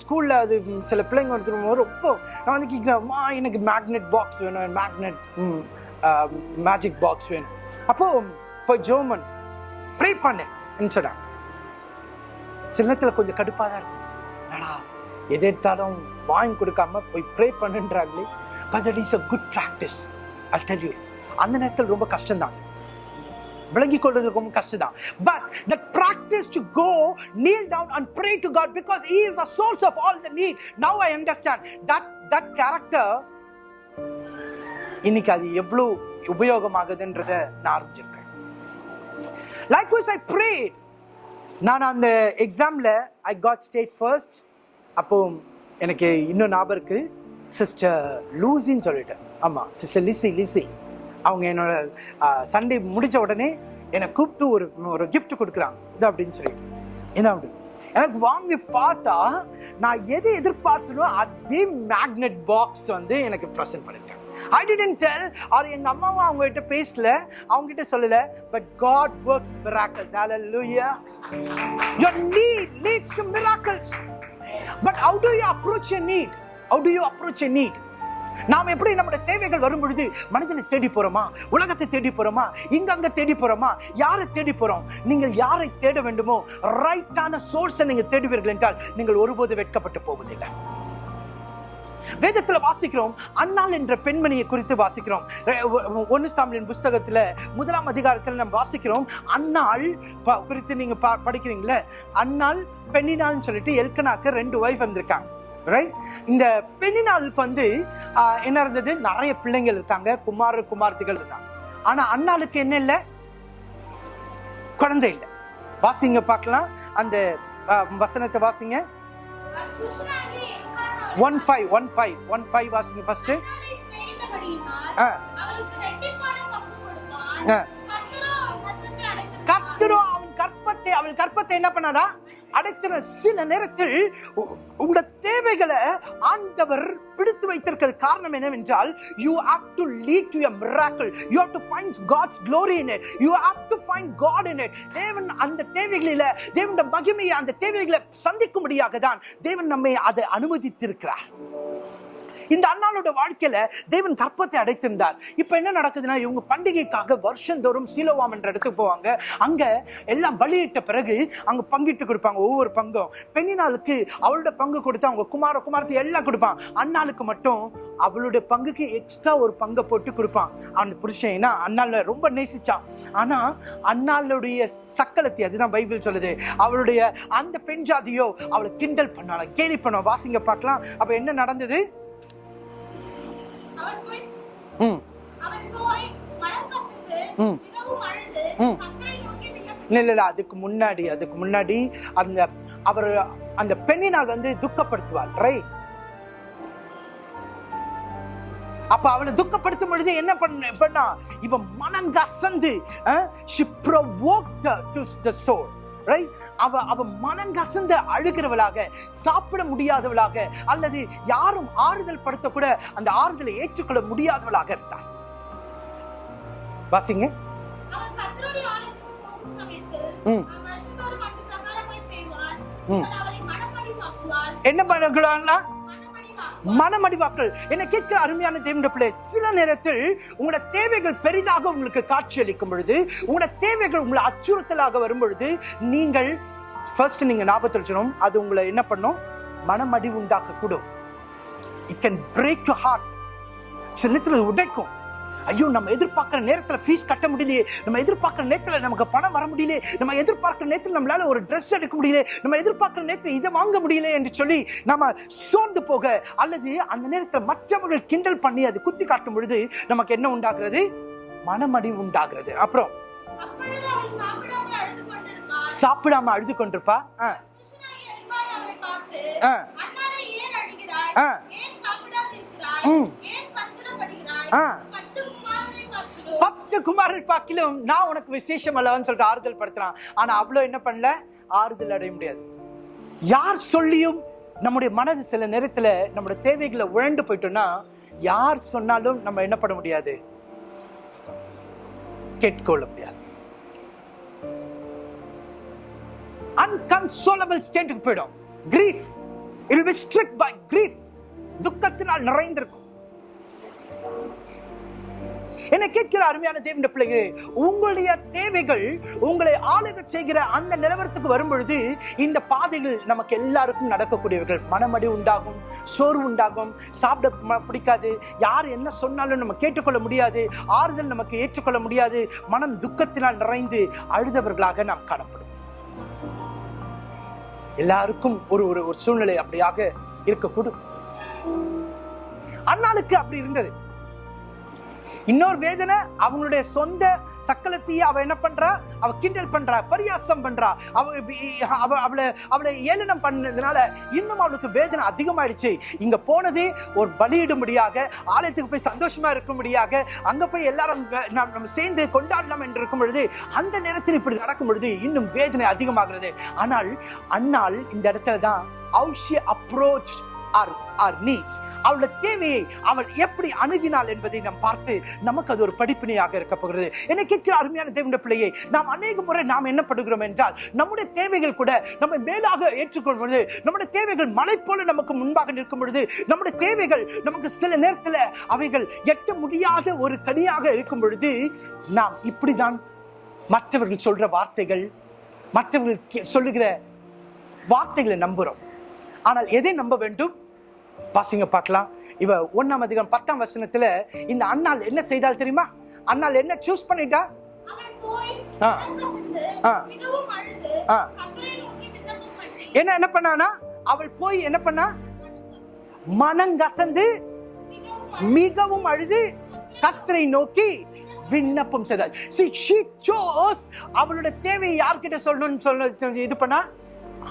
ஸ்கூலில் அது சில பிள்ளைங்க எடுத்துருக்கும் ரொம்ப நான் வந்து கேட்குறேன்மா எனக்கு மேக்னெட் பாக்ஸ் வேணும் மேக்னெட் மேஜிக் பாக்ஸ் வேணும். அப்போது இப்போ ஜோமன் ப்ரே பண்ணேன் சொன்னேன் சில நேரத்தில் கொஞ்சம் கடுப்பாக தான் இருக்கும். என்னடா எது எடுத்தாலும் வாங்கி கொடுக்காம போய் pray பண்ணுன்றாங்களே. But that is a good practice I tell you அந்த நேரத்தில் ரொம்ப கஷ்டம்தான். விளங்கி கொள்வது ரொம்ப கஷ்டம் தான் but that practice to go kneel down and pray to God because he is the source of all the need. Now I understand that that character இன்னைக்கு அது எவ்வளவு உபயோகமாகுதுன்றத நான் அறிஞ்சிருக்கேன். வைஸ் ஐ பிரேட் நான் அந்த எக்ஸாமில் ஐ காட் ஸ்டேட் ஃபர்ஸ்ட் அப்போ எனக்கு இன்னும் ஞாபகம் இருக்குது சிஸ்டர் லூசின்னு சொல்லிட்டு. ஆமாம் சிஸ்டர் லிசி லிசி அவங்க என்னோட சண்டே முடித்த உடனே என்னை கூப்பிட்டு ஒரு ஒரு கிஃப்ட் கொடுக்குறாங்க. இது அப்படின்னு சொல்லி. என்ன அப்படி? எனக்கு வாங்கி பார்த்தா நான் எது எதிர்பார்த்தனோ அதே மேக்னெட் பாக்ஸ் வந்து எனக்கு ப்ரெசென்ட் பண்ணிட்டாங்க. ஐ didn't டெல் ஆர் எங்க அம்மாவும் அவங்க கிட்ட பேசல. அவங்க கிட்ட சொல்லல. பட் காட் ஒர்க்ஸ் மிராக்கல்ஸ் ஹalleluya your need leads to miracles. But how do you approach your need? How do you approach your need? நாம் எப்படி நம்முடைய தேவைகள் வரும் பொழுது மனிதனை தேடி போறோமா? உலகத்தை தேடி போறோமா? இங்க அங்க தேடி போறோமா? யாரை தேடி போறோம்? நீங்கள் யாரை தேட வேண்டுமோ ரைட்டான சோர்ஸை நீங்க தேடுவீர்கள் என்றால் நீங்கள் ஒருபோது வெட்கப்பட்டு போவதில்லை. வேதத்துல வாசிக்கிறோம் அன்னாள் என்ற பெண்மணியை குறித்து வாசிக்கிறோம். ஒன்னு சாமியின் புஸ்தகத்துல முதலாம் அதிகாரத்துல நம்ம வாசிக்கிறோம் அன்னாள் குறித்து நீங்க ப- படிக்கிறீங்களே அன்னாள் பெண்ணினாள்னு சொல்லிட்டு எல்கனாக்கு ரெண்டு ஒய்ஃப் வந்திருக்காங்க. ரைட் இந்த பெண்ணினாளுக்கு வந்து என்ன இருந்தது நிறைய பிள்ளைங்கள் இருக்காங்க குமார குமார்த்திகள் இருக்காங்க. ஆனா அண்ணாளுக்கு என்ன இல்லை? குழந்தை இல்லை. வாசிங்க பார்க்கலாம். அந்த வசனத்தை வாசிங்க. One five one five one five வாசிங்க ஃபர்ஸ்ட் அன்னாளை அவன் கற்பத்தை கர்த்தரோ அவன் கற்பத்தை அவள் கற்பத்தை என்ன பண்ணாரா அடைத்தின சில நேரத்தில் உ- உங்களோட தேவைகளை ஆண்டவர் பிடித்து வைத்திருக்கிறது காரணம் என்னவென்றால் you have to lead to a miracle you have to find god's glory in it you have to find god in it தேவன் அந்த தேவைகளில் தேவனுடைய மகிமையை அந்த தேவைகளை சந்திக்கும்படியாக தான் தேவன் நம்மை அதை அனுமதித்திருக்கிறார். இந்த அண்ணாளோட வாழ்க்கையில தேவன் கற்பத்தை அடைத்திருந்தார். இப்போ என்ன நடக்குதுன்னா இவங்க பண்டிகைக்காக வருஷந்தோறும் சீலவாம் என்ற இடத்துக்கு போவாங்க. அங்க எல்லாம் பலியிட்ட பிறகு அங்க பங்கிட்டு கொடுப்பாங்க ஒவ்வொரு பங்கும். பெண்ணினாளுக்கு அவளோட பங்கு கொடுத்து அவங்க குமார குமாரத்தை எல்லாம் கொடுப்பான். அண்ணாளுக்கு மட்டும் அவளுடைய பங்குக்கு எக்ஸ்ட்ரா ஒரு பங்கை போட்டு கொடுப்பான். அவன் புருஷன் ஏன்னா அண்ணால ரொம்ப நேசிச்சான். ஆனா அண்ணாளுடைய சக்கலத்தை அதுதான் பைபிள் சொல்லுது. அவளுடைய அந்த பெண் ஜாதியோ அவளை கிண்டல் பண்ணால கேலி பண்ண வாசிங்க பார்க்கலாம். அப்ப என்ன நடந்தது? இல்ல இல்ல அதுக்கு முன்னாடி அதுக்கு முன்னாடி அந்த அவர் அந்த பெண்ணினால் வந்து துக்கப்படுத்துவாள் ரைட் அப்ப அவளை துக்கப்படுத்தும் பொழுது என்ன பண்ண பண்ணா? இவன் மனங்கசந்து she provoked her to the soul right அவ அவ மனங்கசந்து அழுகிறவளாக சாப்பிட முடியாதவளாக அல்லது யாரும் ஆறுதல் படுத்த கூட அந்த ஆறுதலை ஏற்றுக்கொள்ள முடியாதவளாக இருந்தாள். வாசிங்க. என்ன மனமடிவாக்குவாள் மனமடிவாக்கள். என்னை கேட்க அருமையான தேவனுடைய பிள்ளை சில நேரத்தில் உங்களோட தேவைகள் பெரிதாக உங்களுக்கு காட்சியளிக்கும் பொழுது உங்களோட தேவைகள் உங்களை அச்சுறுத்தலாக வரும் பொழுது நீங்கள் ஃபர்ஸ்ட் நீங்கள் ஞாபகத்தில் வச்சுக்கணும். அது உங்களை என்ன பண்ணும்? மனமடி உண்டாக்க கூடும் it can break you heart சில நேரத்தில் உடைக்கும். ஐயோ நம்ம எதிர்பார்க்கிற நேரத்துல ஃபீஸ் கட்ட முடியலையே. நம்ம எதிர்பார்க்கிற நேரத்துல நமக்கு பணம் வர முடியலையே. நம்ம எதிர்பார்க்கிற நேரத்தில் நம்மளால ஒரு ட்ரெஸ் எடுக்க முடியல நம்ம எதிர்பார்க்கிற நேரத்தில் இதை வாங்க முடியல என்று சொல்லி நம்ம சோர்ந்து போக அல்லது அந்த நேரத்தில் மற்றவர்கள் கிண்டல் பண்ணி அது குத்தி காட்டும் பொழுது நமக்கு என்ன உண்டாகிறது? மனமடி உண்டாகிறது. அப்புறம்? சாப்பிடாம அழுது கொண்டிருப்பா? ஆ, ஆ, ஆ. பத்து குமாரர் பாக்கிலும் நான் உனக்கு விசேஷம் அல்லவன்னு சொல்லிட்டு ஆறுதல் படுத்துறான். ஆனா அவ்வளோ என்ன பண்ணல? ஆறுதல் அடைய முடியாது. யார் சொல்லியும் நம்முடைய மனது சில நேரத்தில் நம்முடைய தேவைகளை உழண்டு போயிட்டோம்னா யார் சொன்னாலும் நம்ம என்ன பண்ண முடியாது? கேட்கொள்ள முடியாது. அன்கன்சோலபிள் ஸ்டேட்டுக்கு போயிடும். Grief it be stricken by grief துக்கத்தினால் நிறைந்திருக்கும். என்னை கேட்கிற அருமையான தேவன் பிள்ளைகளே உங்களுடைய தேவைகள் உங்களை ஆளுக செய்கிற அந்த நிலவரத்துக்கு வரும் பொழுது இந்த பாதைகள் நமக்கு எல்லாருக்கும் நடக்கக்கூடியவர்கள் மனமடி உண்டாகும் சோர்வு உண்டாகும் சாப்பிட ம- பிடிக்காது யார் என்ன சொன்னாலும் நம்ம கேட்டுக்கொள்ள முடியாது ஆறுதல் நமக்கு ஏற்றுக்கொள்ள முடியாது மனம் துக்கத்தினால் நிறைந்து அழுதவர்களாக நாம் காணப்படும். எல்லாருக்கும் ஒரு ஒரு ஒரு சூழ்நிலை அப்படியாக இருக்கக்கூடும். அண்ணாளுக்கு அப்படி இருந்தது. இன்னொரு வேதனை அவங்களுடைய சொந்த சக்கலத்தையே அவ என்ன பண்றா? அவ கிண்டல் பண்றா பரியாசம் பண்றா. அவ அவளை அவளை ஏளனம் பண்ணதுனால இன்னும் அவளுக்கு வேதனை அதிகமாயிடுச்சு. இங்க போனது ஒரு பலியிடும்படியாக ஆலயத்துக்கு போய் சந்தோஷமா இருக்கும்படியாக அங்க போய் எல்லாரும் நம்ம சேர்ந்து கொண்டாடலாம் என்று இருக்கும் பொழுது அந்த நேரத்தில் இப்படி நடக்கும் பொழுது இன்னும் வேதனை அதிகமாகிறது. ஆனால் அன்னாள் இந்த இடத்துல தான் அவுஷிய அப்ரோச் ஆர் ஆர் நீட்ஸ் அவளோட தேவையை அவள் எப்படி அணுகினாள் என்பதை நாம் பார்த்து நமக்கு அது ஒரு படிப்பினையாக இருக்க போகிறது. என்னை கேட்கிற அருமையான தேவனுடைய பிள்ளையை நாம் அநேக முறை நாம் என்ன படுகிறோம் என்றால் நம்முடைய தேவைகள் கூட நம்ம மேலாக ஏற்றுக்கொள்ளும் பொழுது நம்முடைய தேவைகள் மலை போல நமக்கு முன்பாக நிற்கும் பொழுது நம்முடைய தேவைகள் நமக்கு சில நேரத்தில் அவைகள் எட்ட முடியாத ஒரு கனியாக இருக்கும் பொழுது நாம் இப்படிதான் மற்றவர்கள் சொல்ற வார்த்தைகள் மற்றவர்கள் கே- சொல்லுகிற வார்த்தைகளை நம்புகிறோம் ஆனால் எதை நம்ப வேண்டும்? வாசிங்க பார்க்கலாம். இவ ஒண்ணாம் அதிகாரம் பத்தாம் வசனத்துல இந்த அண்ணாள் என்ன செய்தால் தெரியுமா? அண்ணாள் என்ன சூஸ் பண்ணிட்டா? என்ன என்ன பண்ணானா? அவள் போய் என்ன பண்ணா? மனங்கசந்து மிகவும் மிகவும் அழுது கத்தரை நோக்கி விண்ணப்பம் செய்தாள். See, she chose அவளோட தேவையை யார்கிட்ட சொல்லணும்னு சொல்ல இது பண்ணா?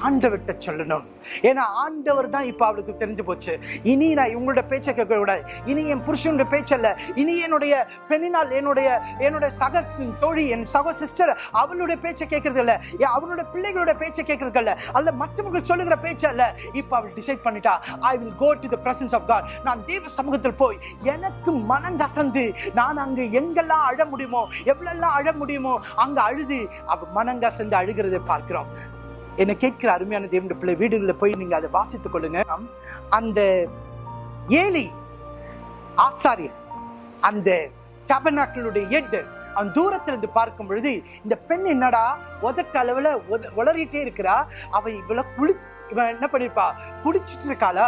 ஆண்டவர்கிட்ட சொல்லணும். ஏன்னா ஆண்டவர் தான் இப்போ அவளுக்கு தெரிஞ்சு போச்சு. இனி நான் இவங்களோட பேச்சை கேட்க கூடாது இனி என் புருஷனுடைய பேச்சல்ல. இனி என்னுடைய பெண்ணினால் என்னுடைய என்னுடைய சக தோழி என் சக சிஸ்டர் அவளுடைய பேச்சை கேட்கறது இல்லை ஏன் பிள்ளைகளோட பேச்சை கேட்கறது இல்லை அல்ல மற்றவங்க சொல்லுகிற பேச்சு அல்ல இப்ப அவள் டிசைட் பண்ணிட்டா I will go to the presence of god நான் தேவ சமூகத்தில் போய் எனக்கு மனம் கசந்து நான் அங்கு எங்கெல்லாம் அழ முடியுமோ எவ்வளெல்லாம் அழ முடியுமோ அங்கே அழுது அவ மனம் கசந்து அழுகிறதை பார்க்கிறோம். என்னை கேட்கிற அருமையான தேவனுடைய பிள்ளை வீடுகளில் போய் நீங்கள் அதை வாசித்துக் கொள்ளுங்க. அந்த ஏலி ஆசாரியர் அந்த டபனாக்களுடைய எட்டு அவன் தூரத்துல இருந்து பார்க்கும் பொழுது இந்த பெண் என்னடா உதட்ட அளவில் உத- உளறிட்டே இருக்கிறா அவ இவ்வளோ குளி இவன் என்ன பண்ணியிருப்பா குடிச்சிட்டு இருக்காளா?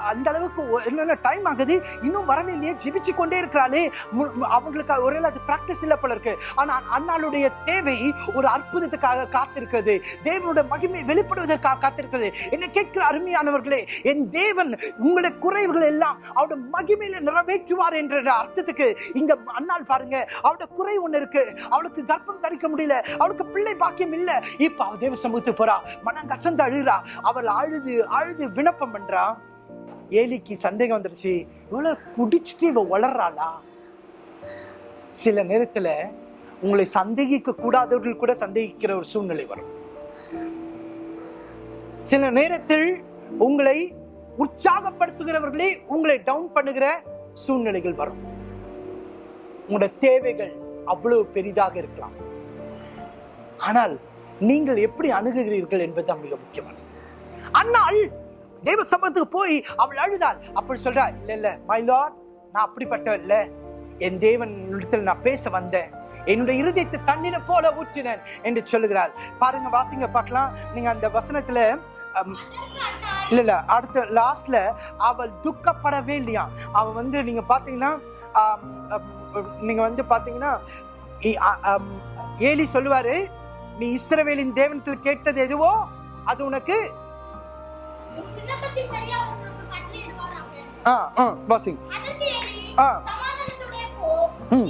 அந்த அளவுக்கு என்னென்ன டைம் ஆகுது. இன்னும் வரலையே ஜிபிச்சு கொண்டே இருக்கிறாளே. அவங்களுக்கு ஒருவேளை அது பிராக்டிஸ் இல்லை போல இருக்கு. ஆனால் அண்ணாளுடைய தேவை ஒரு அற்புதத்துக்காக காத்திருக்கிறது. தேவனுடைய மகிமை வெளிப்படுவதற்காக காத்திருக்கிறது. என்னை கேட்கிற அருமையானவர்களே என் தேவன் உங்களுடைய குறைவுகள் எல்லாம் அவருடைய மகிமையில நிறைவேற்றுவார் என்ற அர்த்தத்துக்கு இங்க அண்ணாள் பாருங்க. அவருடைய குறை ஒன்று இருக்கு. அவளுக்கு கர்ப்பம் தரிக்க முடியல. அவளுக்கு பிள்ளை பாக்கியம் இல்லை. இப்ப அவ தேவ சமூகத்துக்கு போறா. மனம் கசந்து அழுகிறா. அவள் அழுது அழுது விண்ணப்பம் பண்றா. ஏலிக்கு சந்தேகம் வந்துருச்சு இவ்வளவு குடிச்சிட்டு இவ வளர்றாளா? சில நேரத்தில் உங்களை சந்தேகிக்க கூடாதவர்கள் கூட சந்தேகிக்கிற ஒரு சூழ்நிலை வரும். சில நேரத்தில் உங்களை உற்சாகப்படுத்துகிறவர்களே உங்களை டவுன் பண்ணுகிற சூழ்நிலைகள் வரும். உங்களோட தேவைகள் அவ்வளவு பெரிதாக இருக்கலாம். ஆனால் நீங்கள் எப்படி அணுகுகிறீர்கள் என்பதுதான் மிக முக்கியமானது. அன்னாள் தேவ சமூகத்துக்கு போய் அவள் அழுதாள். அப்படி சொல்றா இல்லை இல்லை மை லார்ட் நான் அப்படிப்பட்ட இல்லை. என் தேவன் இடத்தில் நான் பேச வந்தேன். என்னுடைய இருதயத்தை தண்ணீரை போல ஊற்றினேன் என்று சொல்லுகிறாள். பாருங்க வாசிங்க பார்க்கலாம். நீங்க அந்த வசனத்துல அம், அதற்கு இல்ல இல்ல அடுத்த லாஸ்ட்ல அவள் துக்கப்படவே இல்லையா? அவள் வந்து நீங்க பாத்தீங்கன்னா நீங்க வந்து பாத்தீங்கன்னா ஏலி சொல்லுவாரு நீ இஸ்ரவேலின் தேவனத்தில் கேட்டது எதுவோ அது உனக்கு ஆ ஆ ஏலி, ஆ. ம்.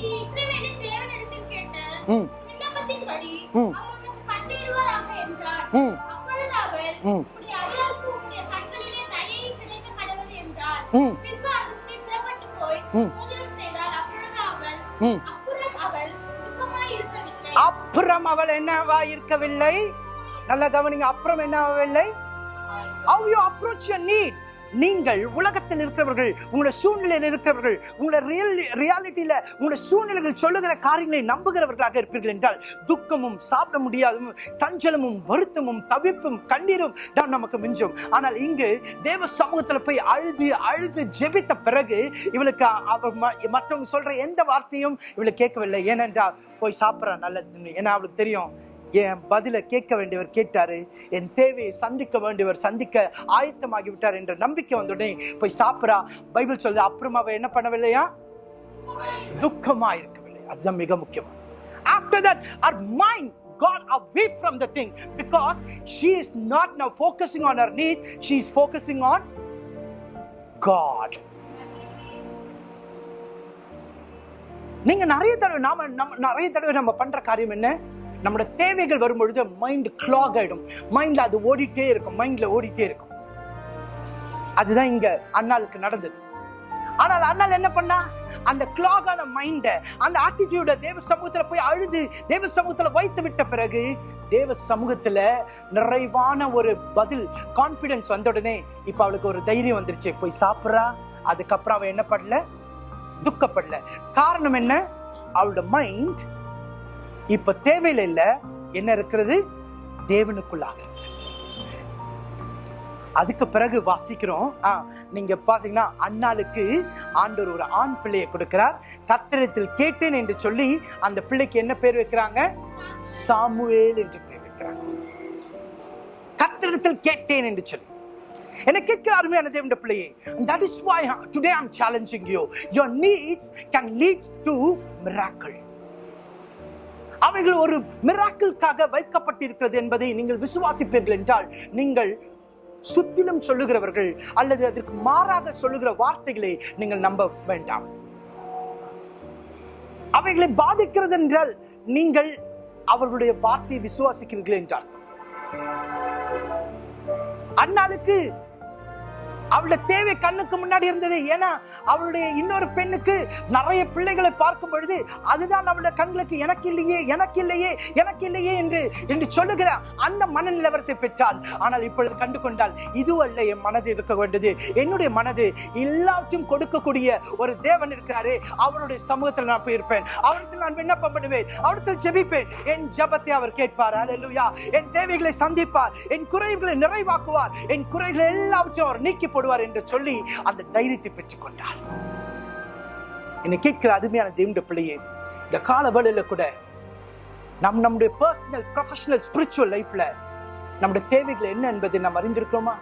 ம். ம். ம். ம். ம். அப்புறம் அவள் என்னவா இருக்கவில்லை? நல்ல கவனிங்க. அப்புறம் என்ன ஆகவில்லை யூ அப்ரோச் approach நீட் நீங்கள் உலகத்தில் இருக்கிறவர்கள் உங்களை சூழ்நிலையில் இருக்கிறவர்கள் உங்களை ரியல் ரியாலிட்டியில் உங்களுடைய சூழ்நிலைகள் சொல்லுகிற காரியங்களை நம்புகிறவர்களாக இருப்பீர்கள் என்றால் துக்கமும் சாப்பிட முடியாதும் சஞ்சலமும் வருத்தமும் தவிப்பும் கண்ணீரும் தான் நமக்கு மிஞ்சும். ஆனால் இங்கு தேவ சமூகத்தில் போய் அழுது அழுது ஜெபித்த பிறகு இவளுக்கு அவர் ம- மற்றவங்க சொல்ற எந்த வார்த்தையும் இவளுக்கு கேட்கவில்லை. ஏனென்றால் போய் சாப்பிட்றா நல்லதுன்னு ஏன்னா அவளுக்கு தெரியும் என் பதிலை கேட்க வேண்டியவர் கேட்டாரு. என் தேவையை சந்திக்க வேண்டியவர் சந்திக்க ஆயத்தமாகி விட்டார் என்ற நம்பிக்கை வந்தோடனே போய் சாப்பிட்றா. பைபிள் சொல்லுது அப்புறம் அவ என்ன பண்ணவில்லையா? துக்கமா இருக்கவில்லை. அதுதான் மிக முக்கியம். After that our mind got away from the thing because she is not now focusing on her needs she is focusing on god. நீங்க நிறைய தடவை நாம நம்ம நிறைய தடவை நம்ம பண்ற காரியம் என்ன? நம்மளோட தேவைகள் வரும்பொழுது மைண்ட் கிளாக் ஆயிடும். மைண்ட்ல அது ஓடிட்டே இருக்கும். மைண்ட்ல ஓடிட்டே இருக்கும். அதுதான் இங்க அண்ணாளுக்கு நடந்தது. ஆனால் அண்ணாள் என்ன பண்ணா? அந்த கிளாகான மைண்டை அந்த ஆட்டிடியூட தேவ சமூகத்தில் போய் அழுது தேவ சமூகத்தில் வைத்து விட்ட பிறகு தேவ சமூகத்தில் நிறைவான ஒரு பதில் கான்ஃபிடென்ஸ் வந்த உடனே இப்போ அவளுக்கு ஒரு தைரியம் வந்துருச்சு. போய் சாப்பிட்றா. அதுக்கப்புறம் அவள் என்ன பண்ணல துக்கப்படல. காரணம் என்ன? அவளோட மைண்ட் இப்ப தேவையில்லை. இல்ல என்ன இருக்கிறது? தேவனுக்குள்ளாக. அதுக்கு பிறகு வாசிக்கிறோம். ஆ, நீங்க பாத்தீங்கன்னா அண்ணாளுக்கு ஆண்டவர் ஒரு ஆண் பிள்ளையை கொடுக்கிறார். கத்திரத்தில் கேட்டேன் என்று சொல்லி அந்த பிள்ளைக்கு என்ன பேர் வைக்கிறாங்க? சாமுவேல் என்று பேர் வைக்கிறாங்க. கத்திரத்தில் கேட்டேன் என்று சொல்லி. என்ன கேட்கிற அருமையான தேவண்ட பிள்ளையே that is why today I'm challenging you. Your needs can lead to miracle. அவைகள் ஒரு மிராக்கிள்காக வைக்கப்பட்டிருக்கிறது என்பதை நீங்கள் விசுவாசிப்பீர்கள் என்றால் நீங்கள் சுத்திலும் சொல்லுகிறவர்கள் அல்லது அதற்கு மாறாக சொல்லுகிற வார்த்தைகளை நீங்கள் நம்ப வேண்டாம். அவைகளை பாதிக்கிறது என்றால் நீங்கள் அவர்களுடைய வார்த்தையை விசுவாசிக்கிறீர்கள் என்று அர்த்தம். அண்ணாளுக்கு அவளுடைய தேவை கண்ணுக்கு முன்னாடி இருந்தது. ஏன்னா அவளுடைய இன்னொரு பெண்ணுக்கு நிறைய பிள்ளைகளை பார்க்கும் பொழுது அதுதான் அவளுடைய கண்களுக்கு எனக்கு இல்லையே எனக்கு இல்லையே எனக்கு இல்லையே என்று என்று சொல்லுகிற அந்த மன நிலவரத்தை பெற்றால் ஆனால் இப்பொழுது கண்டு கொண்டால் இது அல்ல என் மனது இருக்க வேண்டியது. என்னுடைய மனது எல்லாவற்றையும் கொடுக்கக்கூடிய ஒரு தேவன் இருக்கிறாரு அவருடைய சமூகத்தில் நான் போயிருப்பேன். அவரிடத்தில் நான் விண்ணப்பம் பண்ணுவேன். அவரிடத்தில் ஜெபிப்பேன். என் ஜெபத்தை அவர் கேட்பார். அல்லேலூயா என் தேவைகளை சந்திப்பார். என் குறைகளை நிறைவாக்குவார். என் குறைகளை எல்லாவற்றையும் அவர் நீக்கி போடுவார் என்று சொல்லி அந்த தைரியத்தை பெற்றுக் கொண்டார் என்னை கேட்கிற அருமையான தேவனுடைய பிள்ளையே இந்த கால வேளையில கூட நம் நம்முடைய பர்சனல் ப்ரொஃபஷனல் ஸ்பிரிச்சுவல் லைஃப்ல நம்முடைய தேவைகள் என்ன என்பதை நாம் அறிந்திருக்கிறோமா?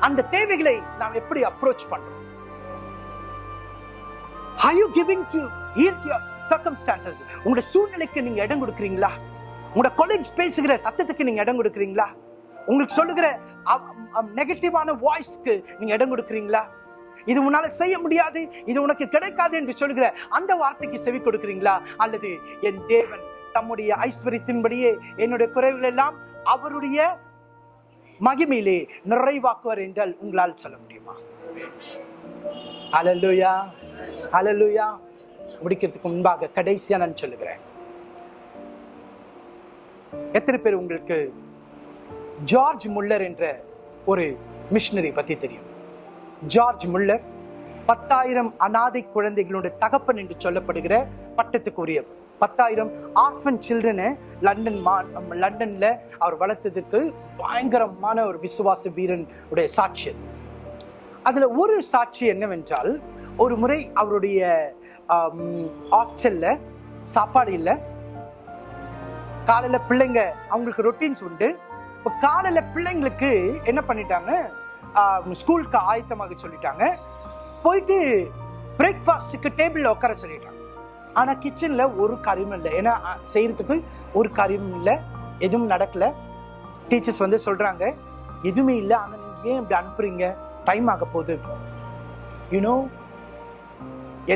அந்த தேவைகளை நாம் எப்படி அப்ரோச் பண்றோம்? Are you giving to yield to your circumstances? உங்களுடைய சூழ்நிலைக்கு நீங்க இடம் கொடுக்குறீங்களா? உங்களோட கொலீக்ஸ் பேசுகிற சத்தத்துக்கு நீங்க இடம் கொடுக்குறீங்களா? உங்களுக்கு சொல்லுகிற நெகட்டிவான வாய்ஸ்க்கு நீங்க இடம் கொடுக்குறீங்களா? இது உன்னால செய்ய முடியாது இது உனக்கு கிடைக்காது என்று சொல்கிற அந்த வார்த்தைக்கு செவி கொடுக்குறீங்களா? அல்லது என் தேவன் தம்முடைய ஐஸ்வர்யத்தின்படியே என்னுடைய குறைவுகள் எல்லாம் அவருடைய மகிமையிலே நிறைவாக்குவார் என்றால் உங்களால் சொல்ல முடியுமா? அலலுயா அலலுயா முடிக்கிறதுக்கு முன்பாக கடைசியா நான் சொல்லுகிறேன். எத்தனை பேர் உங்களுக்கு ஜார்ஜ் முல்லர் என்ற ஒரு மிஷினரி பத்தி தெரியும். ஜார்ஜ் முல்லர் பத்தாயிரம் அனாதை குழந்தைகளுடைய தகப்பன் என்று சொல்லப்படுகிற பட்டத்துக்கு உரிய பத்தாயிரம் ஆர்ஃபன் சில்ட்ரனை லண்டன் மா லண்டனில் அவர் வளர்த்ததுக்கு பயங்கரமான ஒரு விசுவாச வீரன் உடைய சாட்சி அதில் ஒரு சாட்சி என்னவென்றால் ஒரு முறை அவருடைய ஹாஸ்டலில் சாப்பாடு இல்லை. காலையில் பிள்ளைங்க அவங்களுக்கு ரொட்டீன்ஸ் உண்டு. இப்போ காலையில் பிள்ளைங்களுக்கு என்ன பண்ணிட்டாங்க? ஸ்கூலுக்கு ஆயத்தமாக சொல்லிட்டாங்க. போயிட்டு பிரேக்ஃபாஸ்ட்டுக்கு டேபிளில் உட்கார சொல்லிட்டாங்க. ஆனால் கிச்சனில் ஒரு காரியமும் இல்லை. ஏன்னா செய்கிறதுக்கு ஒரு காரியமும் இல்லை. எதுவும் நடக்கலை. டீச்சர்ஸ் வந்து சொல்கிறாங்க எதுவுமே இல்லை. ஆனால் நீங்கள் ஏன் இப்படி அனுப்புறீங்க? டைம் ஆக போகுது. யூனோ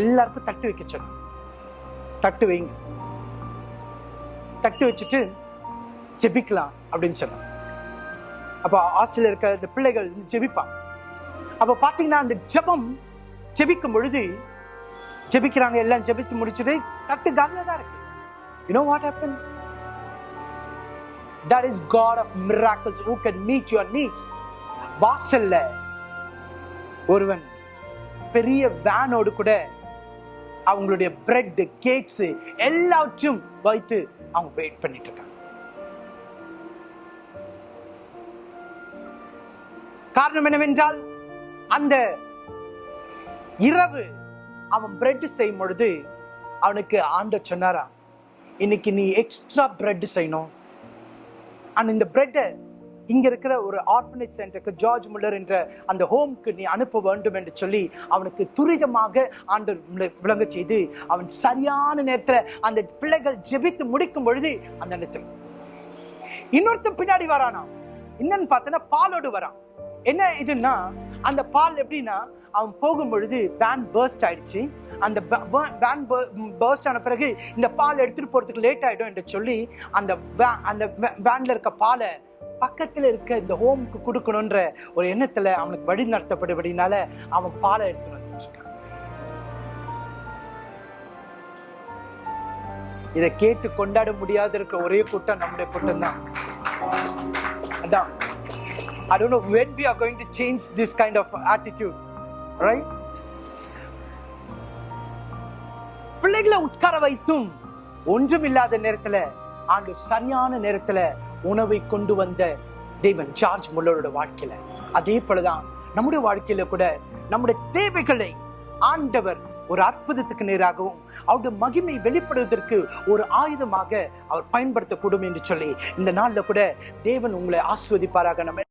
எல்லாருக்கும் தட்டு வைக்க சொன்னோம் தட்டு வைங்க. தட்டு வச்சுட்டு ஜெபிக்கலாம் அப்படின்னு சொன்னாங்க அப்போ ஹாஸ்டல்ல இருக்க இந்த பிள்ளைகள் வந்து ஜெபிப்பாங்க. அப்போ பார்த்தீங்கன்னா அந்த ஜெபம் ஜெபிக்கும் பொழுது ஜெபிக்கிறாங்க எல்லாம் ஜெபித்து முடிச்சுட்டு தட்டு காலில தான் இருக்கு. You know what happen that is god of miracles who can meet your needs வாசல்ல ஒருவன் பெரிய வேனோடு கூட அவங்களுடைய பிரெட் கேக்ஸ் எல்லாவற்றையும் வைத்து அவங்க வெயிட் பண்ணிட்டு இருக்காங்க. காரணம் என்னவென்றால் அந்த இரவு அவன் பிரெட் செய்யும் பொழுது அவனுக்கு ஆண்ட சொன்னாரா இன்னைக்கு நீ எக்ஸ்ட்ரா பிரெட் செய்யணும். அண்ட் இந்த பிரெட்டை இங்க இருக்கிற ஒரு ஆர்ஃபனேஜ் சென்டருக்கு ஜார்ஜ் முல்லர் என்ற அந்த ஹோம்க்கு நீ அனுப்ப வேண்டும் என்று சொல்லி அவனுக்கு துரிதமாக ஆண்டு விளங்க செய்து அவன் சரியான நேரத்தில் அந்த பிள்ளைகள் ஜெபித்து முடிக்கும் பொழுது அந்த நேரத்தில் இன்னொருத்தன் பின்னாடி வரானா என்னன்னு பார்த்தோன்னா பாலோடு வரான். என்ன இதுன்னா அந்த பால் எப்படின்னா அவன் போகும்பொழுது பேன் வேன் ஆயிடுச்சு. அந்த வேன் பேர்ஸ்ட் ஆன பிறகு இந்த பால் எடுத்துகிட்டு போகிறதுக்கு லேட் ஆகிடும் என்று சொல்லி அந்த வே அந்த வேனில் இருக்க பாலை பக்கத்தில் இருக்க இந்த ஹோமுக்கு கொடுக்கணுன்ற ஒரு எண்ணத்தில் அவனுக்கு வழி நடத்தப்படுபடினால அவன் பாலை எடுத்துட்டு வந்து இதை கேட்டு கொண்டாட முடியாத இருக்க ஒரே கூட்டம் நம்முடைய கூட்டம் தான். அதான் I don't know when we are going to change this kind of attitude, right? பிள்ளைகளை உட்கார வைத்தும் ஒன்றும் இல்லாத நேரத்துல ஆண்டு சரியான நேரத்துல உணவை கொண்டு வந்த தேவன் ஜார்ஜ் முல்லரோட வாழ்க்கையில அதே போலதான் நம்முடைய வாழ்க்கையில கூட நம்முடைய தேவைகளை ஆண்டவர் ஒரு அற்புதத்துக்கு நேராகவும் அவருடைய மகிமை வெளிப்படுவதற்கு ஒரு ஆயுதமாக அவர் பயன்படுத்தக்கூடும் என்று சொல்லி இந்த நாள்ல கூட தேவன் உங்களை ஆஸ்வதிப்பாராக. நம்ம